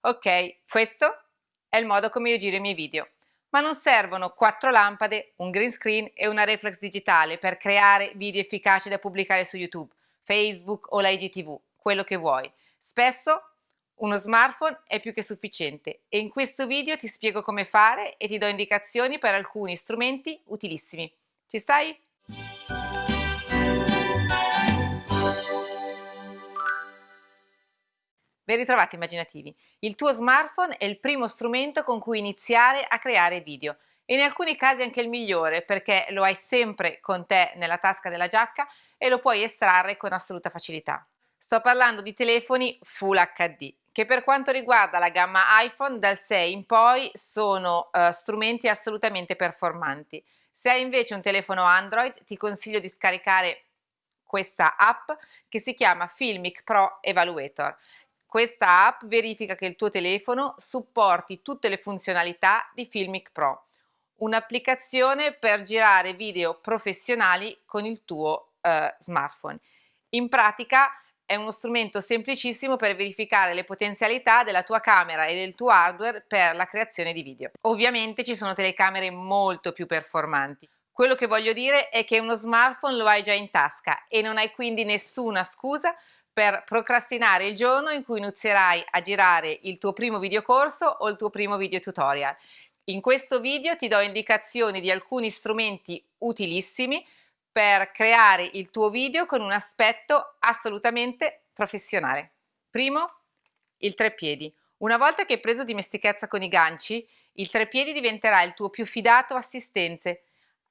Ok, questo è il modo come io giro i miei video. Ma non servono quattro lampade, un green screen e una reflex digitale per creare video efficaci da pubblicare su YouTube, Facebook o la IGTV, quello che vuoi. Spesso uno smartphone è più che sufficiente e in questo video ti spiego come fare e ti do indicazioni per alcuni strumenti utilissimi. Ci stai? Ben ritrovati immaginativi. Il tuo smartphone è il primo strumento con cui iniziare a creare video e in alcuni casi anche il migliore perché lo hai sempre con te nella tasca della giacca e lo puoi estrarre con assoluta facilità. Sto parlando di telefoni Full HD che per quanto riguarda la gamma iPhone dal 6 in poi sono uh, strumenti assolutamente performanti. Se hai invece un telefono Android ti consiglio di scaricare questa app che si chiama Filmic Pro Evaluator questa app verifica che il tuo telefono supporti tutte le funzionalità di Filmic Pro, un'applicazione per girare video professionali con il tuo eh, smartphone. In pratica è uno strumento semplicissimo per verificare le potenzialità della tua camera e del tuo hardware per la creazione di video. Ovviamente ci sono telecamere molto più performanti. Quello che voglio dire è che uno smartphone lo hai già in tasca e non hai quindi nessuna scusa per procrastinare il giorno in cui inizierai a girare il tuo primo videocorso o il tuo primo video tutorial. In questo video ti do indicazioni di alcuni strumenti utilissimi per creare il tuo video con un aspetto assolutamente professionale. Primo, il treppiedi. Una volta che hai preso dimestichezza con i ganci, il treppiedi diventerà il tuo più fidato assistente,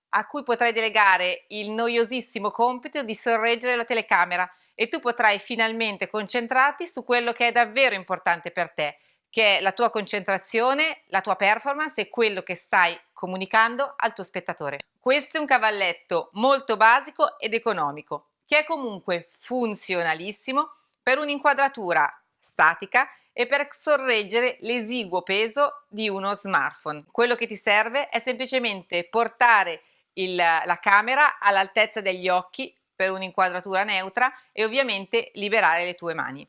a cui potrai delegare il noiosissimo compito di sorreggere la telecamera e tu potrai finalmente concentrarti su quello che è davvero importante per te, che è la tua concentrazione, la tua performance e quello che stai comunicando al tuo spettatore. Questo è un cavalletto molto basico ed economico, che è comunque funzionalissimo per un'inquadratura statica e per sorreggere l'esiguo peso di uno smartphone. Quello che ti serve è semplicemente portare il, la camera all'altezza degli occhi per un'inquadratura neutra e ovviamente liberare le tue mani.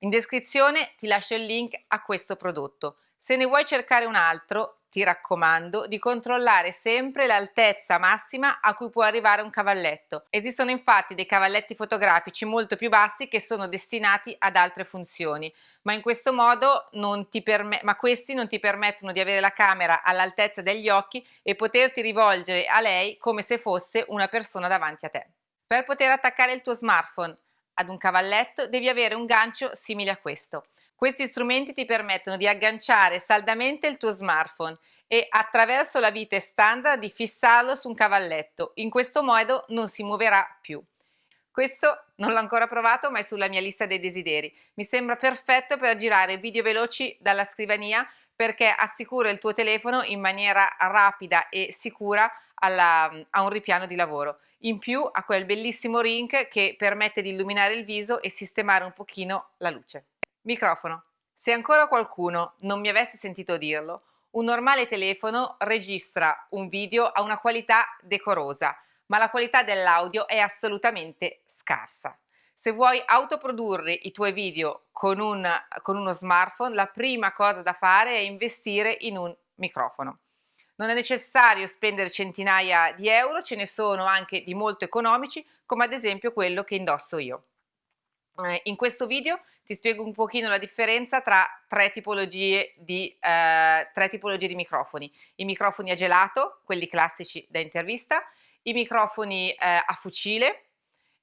In descrizione ti lascio il link a questo prodotto. Se ne vuoi cercare un altro, ti raccomando di controllare sempre l'altezza massima a cui può arrivare un cavalletto. Esistono infatti dei cavalletti fotografici molto più bassi che sono destinati ad altre funzioni, ma in questo modo non ti ma questi non ti permettono di avere la camera all'altezza degli occhi e poterti rivolgere a lei come se fosse una persona davanti a te. Per poter attaccare il tuo smartphone ad un cavalletto devi avere un gancio simile a questo. Questi strumenti ti permettono di agganciare saldamente il tuo smartphone e attraverso la vite standard di fissarlo su un cavalletto. In questo modo non si muoverà più. Questo non l'ho ancora provato ma è sulla mia lista dei desideri. Mi sembra perfetto per girare video veloci dalla scrivania perché assicura il tuo telefono in maniera rapida e sicura alla, a un ripiano di lavoro. In più ha quel bellissimo ring che permette di illuminare il viso e sistemare un pochino la luce. Microfono. Se ancora qualcuno non mi avesse sentito dirlo, un normale telefono registra un video a una qualità decorosa, ma la qualità dell'audio è assolutamente scarsa. Se vuoi autoprodurre i tuoi video con, un, con uno smartphone, la prima cosa da fare è investire in un microfono. Non è necessario spendere centinaia di euro, ce ne sono anche di molto economici, come ad esempio quello che indosso io. Eh, in questo video ti spiego un pochino la differenza tra tre tipologie di, eh, tre tipologie di microfoni. I microfoni a gelato, quelli classici da intervista, i microfoni eh, a fucile,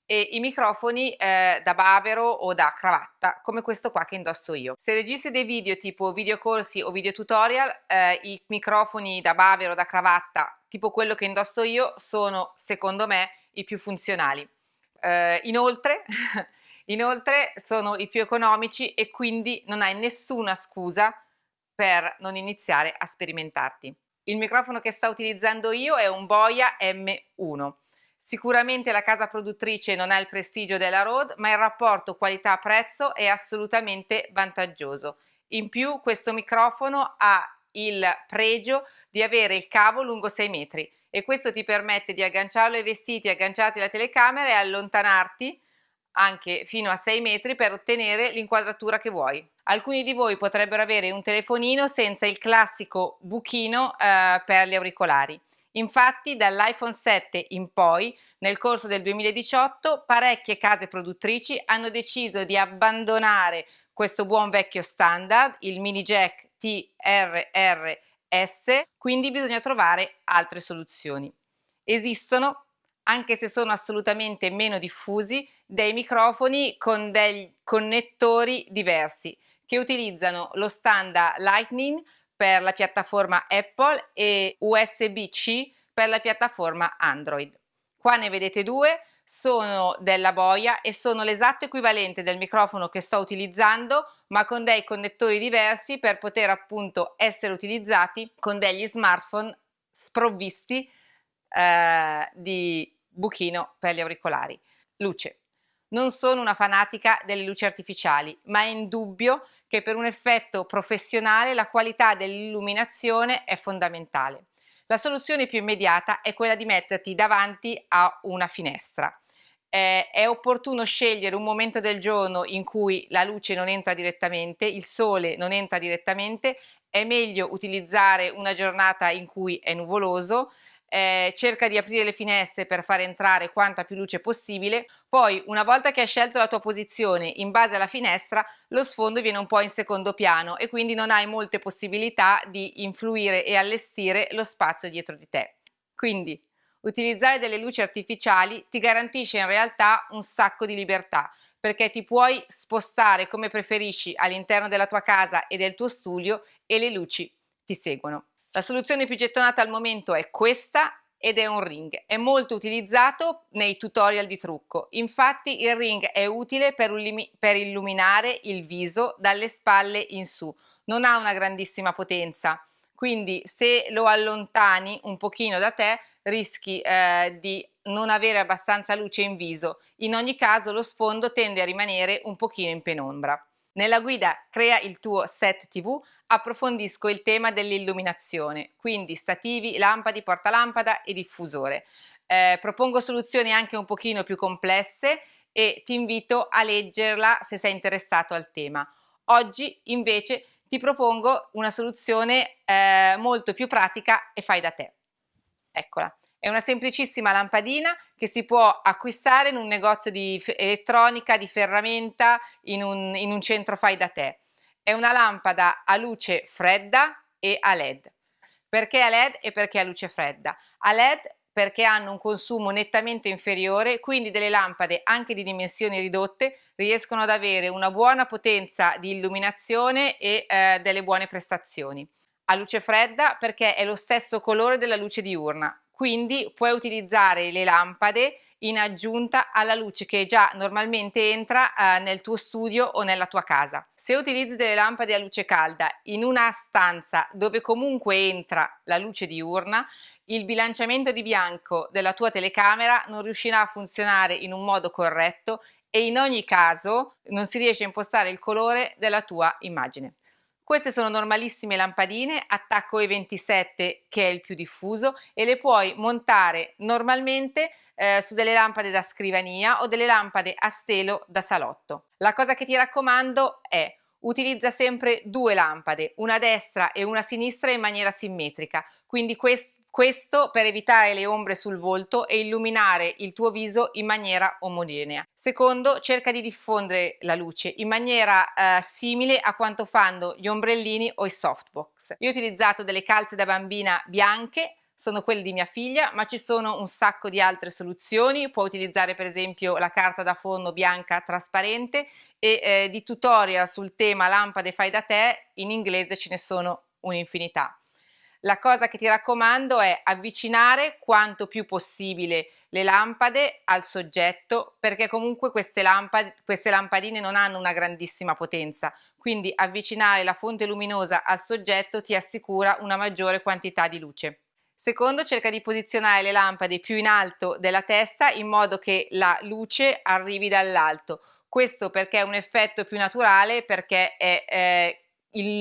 e i microfoni eh, da bavero o da cravatta come questo qua che indosso io. Se registri dei video tipo videocorsi o video tutorial eh, i microfoni da bavero o da cravatta tipo quello che indosso io sono secondo me i più funzionali. Eh, inoltre, inoltre sono i più economici e quindi non hai nessuna scusa per non iniziare a sperimentarti. Il microfono che sto utilizzando io è un Boya M1 Sicuramente la casa produttrice non ha il prestigio della Rode, ma il rapporto qualità-prezzo è assolutamente vantaggioso. In più questo microfono ha il pregio di avere il cavo lungo 6 metri e questo ti permette di agganciarlo ai vestiti agganciati alla telecamera e allontanarti anche fino a 6 metri per ottenere l'inquadratura che vuoi. Alcuni di voi potrebbero avere un telefonino senza il classico buchino eh, per gli auricolari. Infatti dall'iPhone 7 in poi, nel corso del 2018, parecchie case produttrici hanno deciso di abbandonare questo buon vecchio standard, il mini jack TRRS, quindi bisogna trovare altre soluzioni. Esistono, anche se sono assolutamente meno diffusi, dei microfoni con dei connettori diversi che utilizzano lo standard Lightning per la piattaforma Apple e USB-C per la piattaforma Android. Qua ne vedete due, sono della boia e sono l'esatto equivalente del microfono che sto utilizzando ma con dei connettori diversi per poter appunto essere utilizzati con degli smartphone sprovvisti eh, di buchino per gli auricolari. Luce. Non sono una fanatica delle luci artificiali, ma è indubbio che per un effetto professionale la qualità dell'illuminazione è fondamentale. La soluzione più immediata è quella di metterti davanti a una finestra. Eh, è opportuno scegliere un momento del giorno in cui la luce non entra direttamente, il sole non entra direttamente, è meglio utilizzare una giornata in cui è nuvoloso, eh, cerca di aprire le finestre per far entrare quanta più luce possibile, poi una volta che hai scelto la tua posizione in base alla finestra lo sfondo viene un po' in secondo piano e quindi non hai molte possibilità di influire e allestire lo spazio dietro di te. Quindi utilizzare delle luci artificiali ti garantisce in realtà un sacco di libertà perché ti puoi spostare come preferisci all'interno della tua casa e del tuo studio e le luci ti seguono. La soluzione più gettonata al momento è questa ed è un ring. È molto utilizzato nei tutorial di trucco. Infatti il ring è utile per, per illuminare il viso dalle spalle in su. Non ha una grandissima potenza, quindi se lo allontani un pochino da te rischi eh, di non avere abbastanza luce in viso. In ogni caso lo sfondo tende a rimanere un pochino in penombra. Nella guida Crea il tuo set TV approfondisco il tema dell'illuminazione, quindi stativi, lampadi, portalampada e diffusore. Eh, propongo soluzioni anche un pochino più complesse e ti invito a leggerla se sei interessato al tema. Oggi invece ti propongo una soluzione eh, molto più pratica e fai da te. Eccola. È una semplicissima lampadina che si può acquistare in un negozio di elettronica, di ferramenta, in un, in un centro fai da te. È una lampada a luce fredda e a led. Perché a led e perché a luce fredda? A led perché hanno un consumo nettamente inferiore, quindi delle lampade anche di dimensioni ridotte riescono ad avere una buona potenza di illuminazione e eh, delle buone prestazioni. A luce fredda perché è lo stesso colore della luce diurna, quindi puoi utilizzare le lampade in aggiunta alla luce che già normalmente entra eh, nel tuo studio o nella tua casa. Se utilizzi delle lampade a luce calda in una stanza dove comunque entra la luce diurna, il bilanciamento di bianco della tua telecamera non riuscirà a funzionare in un modo corretto e in ogni caso non si riesce a impostare il colore della tua immagine. Queste sono normalissime lampadine, attacco E27 che è il più diffuso e le puoi montare normalmente eh, su delle lampade da scrivania o delle lampade a stelo da salotto. La cosa che ti raccomando è utilizza sempre due lampade, una destra e una sinistra in maniera simmetrica, quindi questo questo per evitare le ombre sul volto e illuminare il tuo viso in maniera omogenea. Secondo, cerca di diffondere la luce in maniera eh, simile a quanto fanno gli ombrellini o i softbox. Io ho utilizzato delle calze da bambina bianche sono quelle di mia figlia, ma ci sono un sacco di altre soluzioni, puoi utilizzare per esempio la carta da forno bianca trasparente e eh, di tutorial sul tema lampade fai da te in inglese ce ne sono un'infinità. La cosa che ti raccomando è avvicinare quanto più possibile le lampade al soggetto perché comunque queste, lampade, queste lampadine non hanno una grandissima potenza quindi avvicinare la fonte luminosa al soggetto ti assicura una maggiore quantità di luce. Secondo, cerca di posizionare le lampade più in alto della testa in modo che la luce arrivi dall'alto. Questo perché è un effetto più naturale, perché è eh,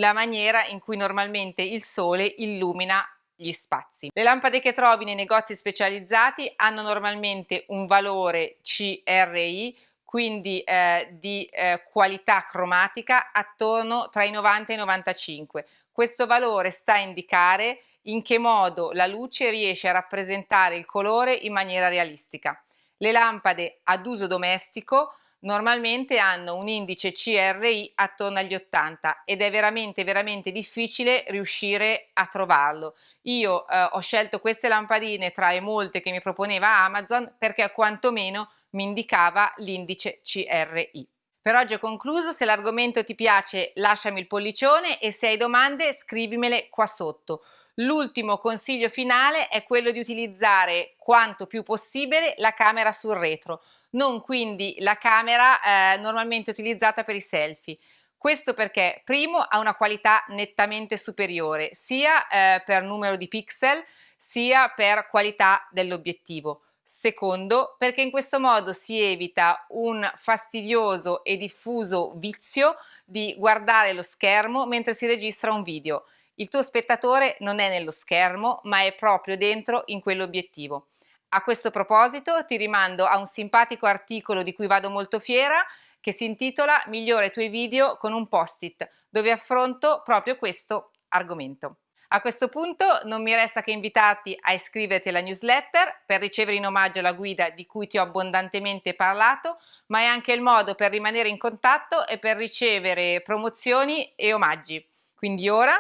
la maniera in cui normalmente il sole illumina gli spazi. Le lampade che trovi nei negozi specializzati hanno normalmente un valore CRI quindi eh, di eh, qualità cromatica attorno tra i 90 e i 95. Questo valore sta a indicare in che modo la luce riesce a rappresentare il colore in maniera realistica. Le lampade ad uso domestico normalmente hanno un indice CRI attorno agli 80 ed è veramente veramente difficile riuscire a trovarlo. Io eh, ho scelto queste lampadine tra le molte che mi proponeva Amazon perché quantomeno mi indicava l'indice CRI. Per oggi ho concluso, se l'argomento ti piace lasciami il pollicione e se hai domande scrivimele qua sotto. L'ultimo consiglio finale è quello di utilizzare quanto più possibile la camera sul retro, non quindi la camera eh, normalmente utilizzata per i selfie. Questo perché primo ha una qualità nettamente superiore sia eh, per numero di pixel sia per qualità dell'obiettivo. Secondo, perché in questo modo si evita un fastidioso e diffuso vizio di guardare lo schermo mentre si registra un video. Il tuo spettatore non è nello schermo, ma è proprio dentro in quell'obiettivo. A questo proposito ti rimando a un simpatico articolo di cui vado molto fiera che si intitola Migliore i tuoi video con un post-it, dove affronto proprio questo argomento. A questo punto non mi resta che invitarti a iscriverti alla newsletter per ricevere in omaggio la guida di cui ti ho abbondantemente parlato, ma è anche il modo per rimanere in contatto e per ricevere promozioni e omaggi. Quindi ora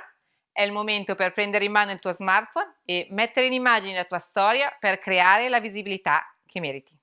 è il momento per prendere in mano il tuo smartphone e mettere in immagine la tua storia per creare la visibilità che meriti.